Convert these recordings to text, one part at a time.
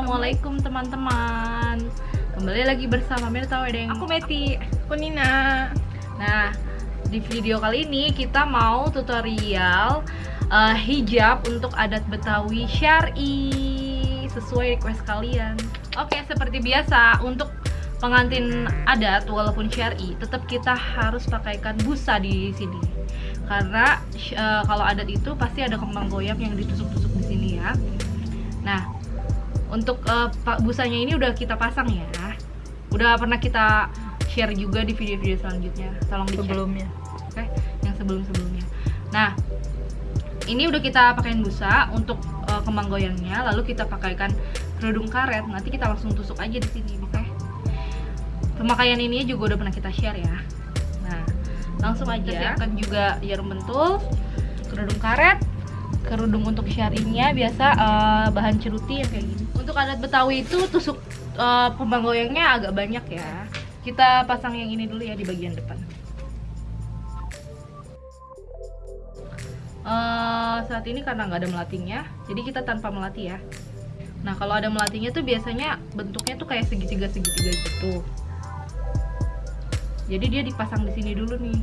Assalamualaikum teman-teman. Kembali lagi bersama Mirta Wedeng. Aku Meti, aku Nina. Nah, di video kali ini kita mau tutorial uh, hijab untuk adat Betawi Syari. Sesuai request kalian. Oke, seperti biasa untuk pengantin adat walaupun syari tetap kita harus pakaikan busa di sini. Karena uh, kalau adat itu pasti ada kembang goyang yang ditusuk-tusuk di sini ya. Nah untuk uh, busanya ini udah kita pasang ya. Udah pernah kita share juga di video-video selanjutnya. Tolong dicek Sebelumnya. oke yang sebelum-sebelumnya. Nah ini udah kita pakaiin busa untuk uh, kembang goyangnya lalu kita pakaikan kerudung karet. Nanti kita langsung tusuk aja di sini oke? Pemakaian ini juga udah pernah kita share ya. Nah langsung aja kita siapkan juga jarum bentul kerudung karet kerudung untuk syarinya biasa uh, bahan ceruti yang kayak gini. Untuk adat betawi itu tusuk uh, kembang goyangnya agak banyak ya. Kita pasang yang ini dulu ya di bagian depan. Uh, saat ini karena nggak ada melatinya jadi kita tanpa melati ya. Nah kalau ada melatinya tuh biasanya bentuknya tuh kayak segitiga segitiga gitu. Jadi dia dipasang di sini dulu nih.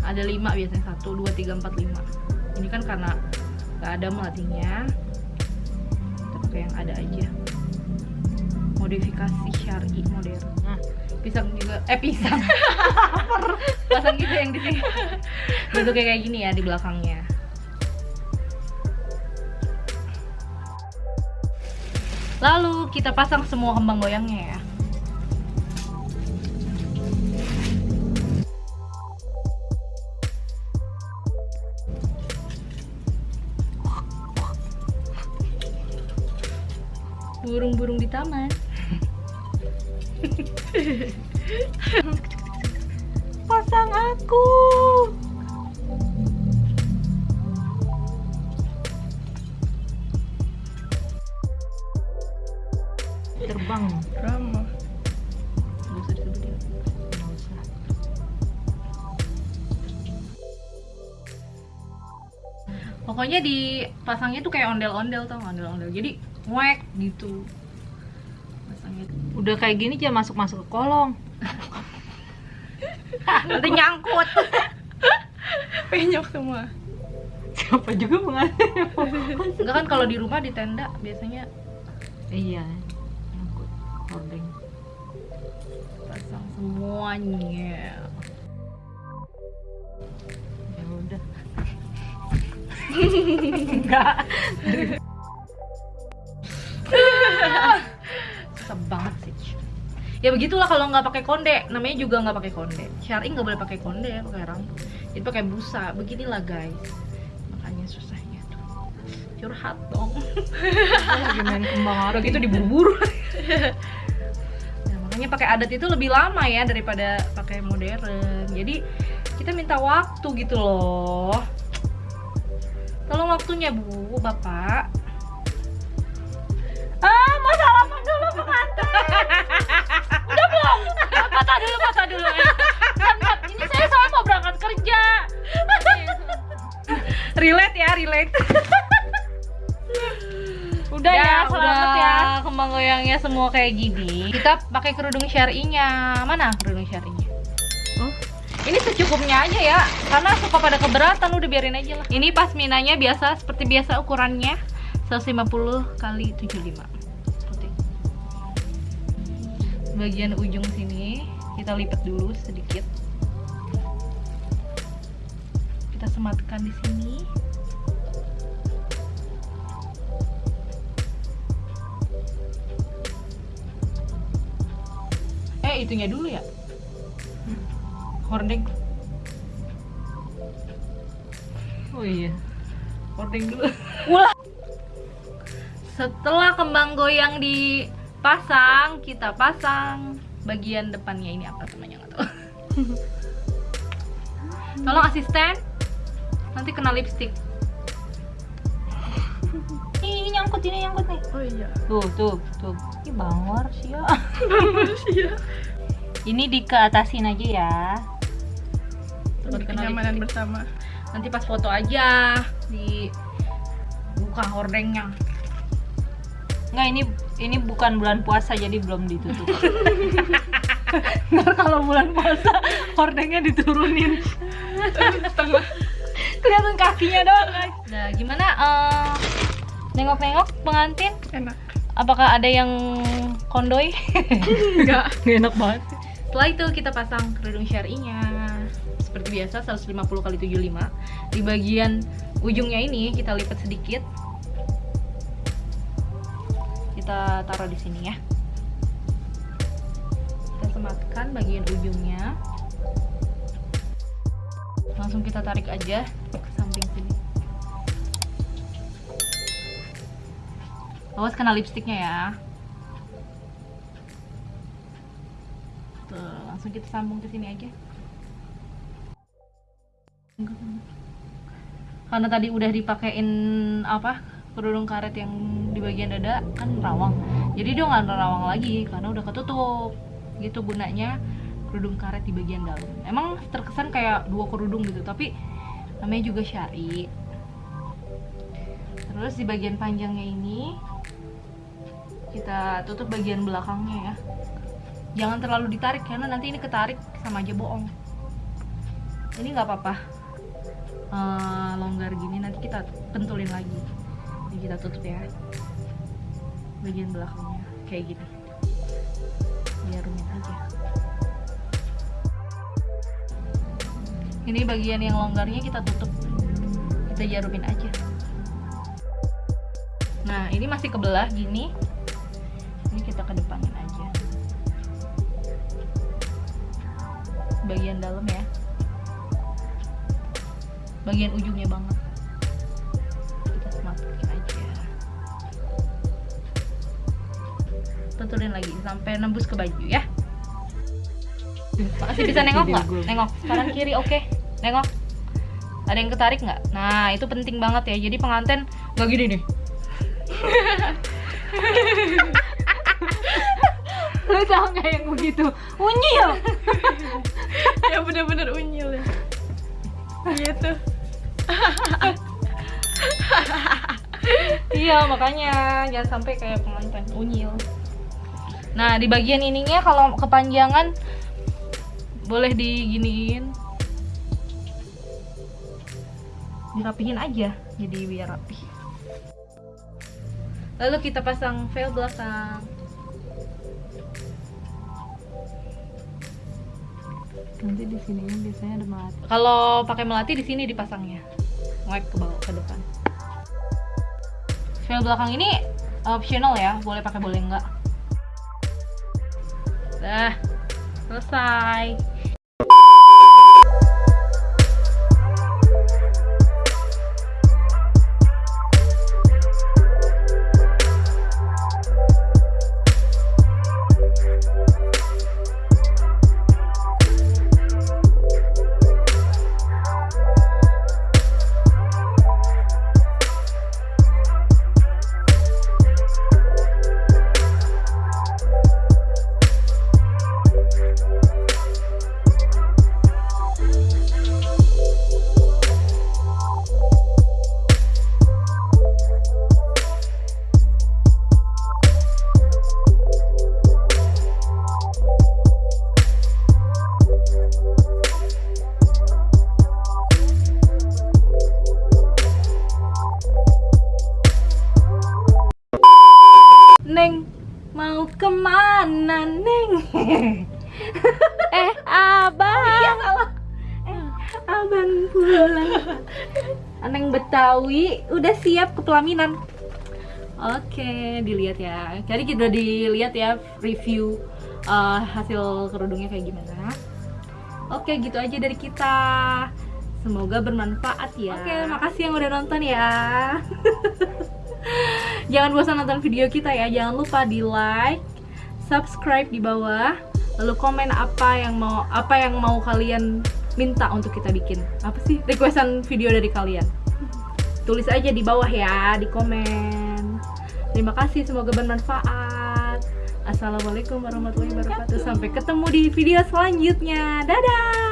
Ada lima biasanya satu dua tiga empat lima ini kan karena nggak ada melatinya. Kita pakai yang ada aja. Modifikasi syari modern. Nah pisang juga eh pisang. Pasang gitu yang di sini. Bentuknya kayak gini ya di belakangnya. Lalu kita pasang semua kembang goyangnya ya burung-burung di taman. Pasang aku. terbang. Drama. Usah disebutin Gak usah. Pokoknya dipasangnya tuh kayak ondel-ondel tau ondel-ondel. Jadi ngwek gitu Udah kayak gini jangan masuk-masuk ke kolong. Nanti nyangkut Penyok semua. Siapa juga mengalami Enggak kan kalau di rumah di tenda biasanya Iya. Nyangkut. Hording. pasang semuanya Ya udah. Enggak Susah banget sih ya begitulah kalau nggak pakai konde. Namanya juga nggak pakai konde. Syari nggak boleh pakai konde ya pakai rambut. Jadi pakai busa. Beginilah guys. Makanya susahnya tuh. Curhat dong. Lagi main kembang udah gitu diburu-buru nah, makanya pakai adat itu lebih lama ya daripada pakai modern. Jadi kita minta waktu gitu loh. Tolong waktunya bu bapak Ah, mau salaman dulu pengantin. udah belum? Patah dulu patah dulu bentar. ini saya soalnya mau berangkat kerja. Relate ya relate. Udah ya, selamat udah. ya. Kembang goyangnya semua kayak gini. Kita pakai kerudung syar'inya. Mana kerudung syar'inya? Oh. ini secukupnya aja ya. Karena suka pada keberatan udah biarin aja lah. Ini pasminanya biasa seperti biasa ukurannya 150 kali 75 bagian ujung sini. Kita lipat dulu sedikit. Kita sematkan di sini. Eh itunya dulu ya? Hordeng. Oh iya. hordeng dulu. Setelah kembang goyang dipasang kita pasang bagian depannya ini apa namanya nggak tahu tolong asisten nanti kena lipstick Ini, ini nyangkut, ini nyangkut nih. oh iya Tuh, tuh, tuh. Ini bangor sih ya. Ini dikeatasin aja ya. Kenyamanan bersama nanti pas foto aja di buka hordengnya Enggak, ini ini bukan bulan puasa jadi belum ditutup. Ntar kalau bulan puasa hordengnya diturunin. setengah Kelihatan kakinya doang, guys. nah gimana eh, nengok-nengok pengantin enak apakah ada yang kondoy enggak Nggak enak banget. Setelah itu kita pasang kerudung syar'inya seperti biasa 150 kali 75 di bagian ujungnya ini kita lipat sedikit kita taruh di sini ya. Kita sematkan bagian ujungnya. Langsung kita tarik aja ke samping sini. Awas kena lipstiknya ya. Langsung kita sambung ke sini aja. Karena tadi udah dipakein apa kerudung karet yang di bagian dada kan rawang. Jadi dia nggak rawang lagi karena udah ketutup. Gitu gunanya kerudung karet di bagian dalam. Emang terkesan kayak dua kerudung gitu, tapi namanya juga syari. Terus di bagian panjangnya ini kita tutup bagian belakangnya ya jangan terlalu ditarik karena nanti ini ketarik sama aja bohong ini nggak apa-apa Eh, longgar gini nanti kita pentulin lagi ini kita tutup ya bagian belakangnya. Kayak gini. Biar rumit aja. Ini bagian yang longgarnya kita tutup. Kita jarumin aja. Nah ini masih kebelah gini. Ini kita kedepanin aja. Bagian dalam ya. Bagian ujungnya banget tutulin lagi sampai nembus ke baju ya. Masih bisa nengok nggak? nengok kanan kiri oke. Nengok. Ada yang ketarik nggak? Nah itu penting banget ya. Jadi pengantin nggak gini nih. Lu tau nggak yang begitu? Unyil. ya bener-bener unyil ya. Gitu Iya makanya jangan sampai kayak pengantin. Unyil. Nah di bagian ininya kalau kepanjangan boleh diginiin, dirapihin aja jadi biar rapi. Lalu kita pasang veil belakang. Nanti di sininya biasanya ada melati. Kalau pakai melati di sini dipasangnya, wipe ke bawah ke depan. Veil belakang ini optional ya, boleh pakai boleh enggak. There. To the. Ke mana Neng? Eh, abang. Iya salah. Eh, abang pulang. Neng Betawi udah siap ke pelaminan. Oke, dilihat ya. Jadi kita udah dilihat ya review eh, hasil kerudungnya kayak gimana. Oke, gitu aja dari kita. Semoga bermanfaat ya. Oke, makasih yang udah nonton ya. Jangan bosan nonton video kita ya. Jangan lupa di like, subscribe di bawah, lalu komen apa yang mau apa yang mau kalian minta untuk kita bikin. Apa sih requestan video dari kalian? Tulis aja di bawah ya, di komen. Terima kasih, semoga bermanfaat. Assalamualaikum warahmatullahi wabarakatuh. Sampai ketemu di video selanjutnya. Dadah.